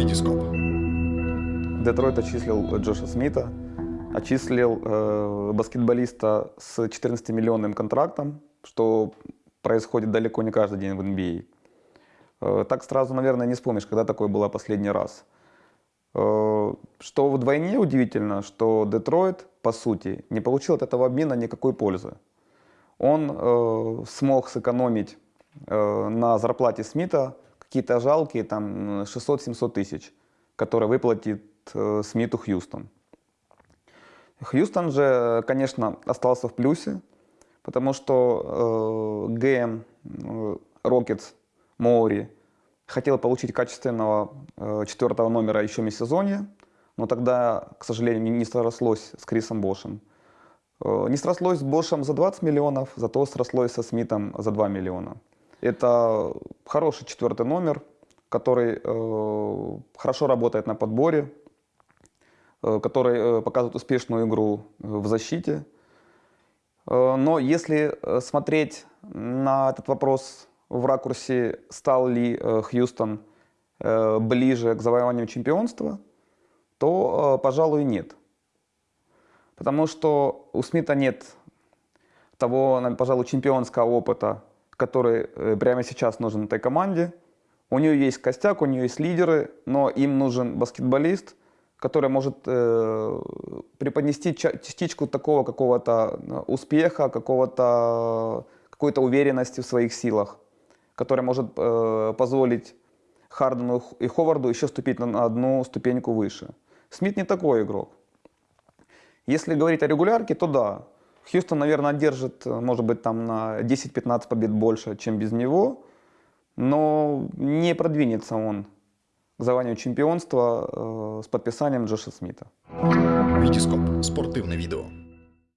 Витископ. Детройт отчислил Джоша Смита, отчислил э, баскетболиста с 14-миллионным контрактом, что происходит далеко не каждый день в NBA. Э, так сразу, наверное, не вспомнишь, когда такое было последний раз. Э, что вдвойне удивительно, что Детройт, по сути, не получил от этого обмена никакой пользы. Он э, смог сэкономить э, на зарплате Смита какие-то жалкие там 600-700 тысяч, которые выплатит э, Смиту Хьюстон. Хьюстон же, конечно, остался в плюсе, потому что э, GM э, Рокетс Моури хотел получить качественного э, четвертого номера еще межсезонье, но тогда, к сожалению, не срослось с Крисом Бошем. Э, не срослось с Бошем за 20 миллионов, зато срослось со Смитом за 2 миллиона. Это хороший четвертый номер, который э, хорошо работает на подборе, э, который э, показывает успешную игру в защите. Э, но если э, смотреть на этот вопрос в ракурсе, стал ли э, Хьюстон э, ближе к завоеванию чемпионства, то, э, пожалуй, нет. Потому что у Смита нет того, пожалуй, чемпионского опыта, который э, прямо сейчас нужен этой команде. У нее есть костяк, у нее есть лидеры, но им нужен баскетболист, который может э, преподнести частичку такого какого-то э, успеха, какого-то какой-то уверенности в своих силах, который может э, позволить Хардену и Ховарду еще ступить на одну ступеньку выше. Смит не такой игрок. Если говорить о регулярке, то да, Хьюстон, наверное, держит, может быть, там на 10-15 побед больше, чем без него, но не продвинется он к завоеванию чемпионства э, с подписанием Джоша Смита. Витископ. Спортивне відео.